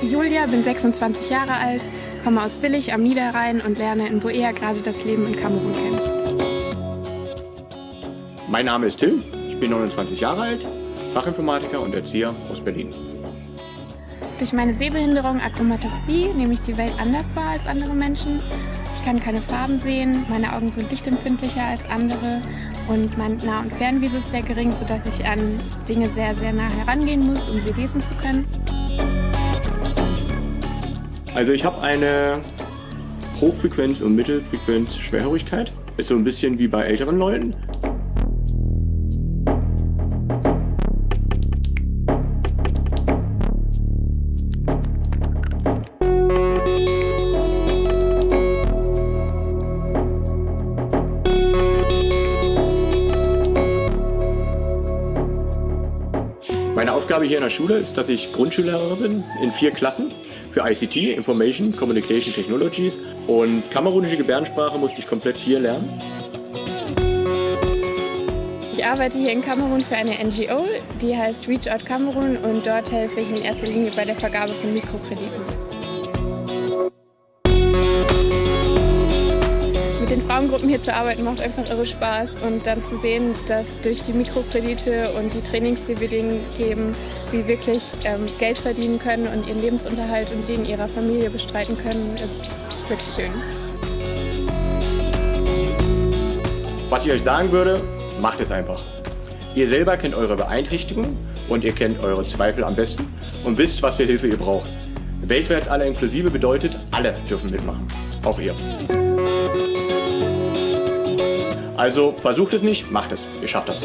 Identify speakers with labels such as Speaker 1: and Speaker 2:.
Speaker 1: Julia, bin 26 Jahre alt, komme aus Willig am Niederrhein und lerne in Boea gerade das Leben in Kamerun kennen.
Speaker 2: Mein Name ist Tim, ich bin 29 Jahre alt, Fachinformatiker und Erzieher aus Berlin.
Speaker 1: Durch meine Sehbehinderung Achromatopsie nehme ich die Welt anders wahr als andere Menschen. Ich kann keine Farben sehen, meine Augen sind lichtempfindlicher als andere und mein Nah- und Fernvisu ist sehr gering, sodass ich an Dinge sehr, sehr nah herangehen muss, um sie lesen zu können.
Speaker 2: Also ich habe eine Hochfrequenz- und Mittelfrequenz-Schwerhörigkeit. Ist so ein bisschen wie bei älteren Leuten. Meine Aufgabe hier in der Schule ist, dass ich Grundschullehrer bin in vier Klassen für ICT, Information Communication Technologies und kamerunische Gebärdensprache musste ich komplett hier lernen.
Speaker 1: Ich arbeite hier in Kamerun für eine NGO, die heißt Reach Out Kamerun und dort helfe ich in erster Linie bei der Vergabe von Mikrokrediten. Den Frauengruppen hier zu arbeiten macht einfach irre Spaß und dann zu sehen, dass durch die Mikrokredite und die Trainings, die wir denen geben, sie wirklich ähm, Geld verdienen können und ihren Lebensunterhalt und den ihrer Familie bestreiten können, ist wirklich schön.
Speaker 2: Was ich euch sagen würde, macht es einfach. Ihr selber kennt eure Beeinträchtigung und ihr kennt eure Zweifel am besten und wisst, was für Hilfe ihr braucht. Weltweit alle inklusive bedeutet, alle dürfen mitmachen. Auch ihr. Also versucht es nicht, macht es. Ihr schafft das.